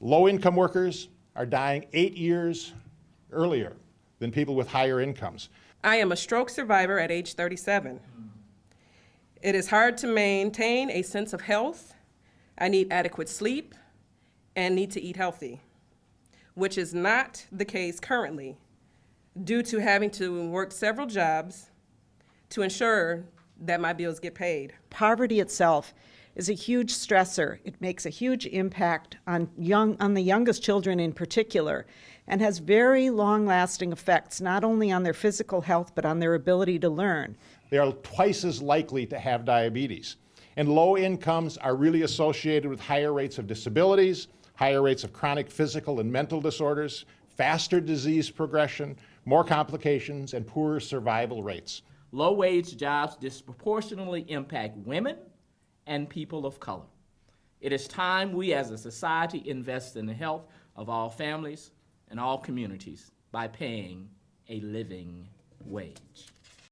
Low-income workers are dying eight years earlier than people with higher incomes. I am a stroke survivor at age 37. It is hard to maintain a sense of health. I need adequate sleep and need to eat healthy, which is not the case currently due to having to work several jobs to ensure that my bills get paid. Poverty itself is a huge stressor. It makes a huge impact on young on the youngest children in particular and has very long-lasting effects not only on their physical health but on their ability to learn. They are twice as likely to have diabetes. And low incomes are really associated with higher rates of disabilities, higher rates of chronic physical and mental disorders, faster disease progression, more complications, and poorer survival rates. Low-wage jobs disproportionately impact women and people of color. It is time we as a society invest in the health of all families and all communities by paying a living wage.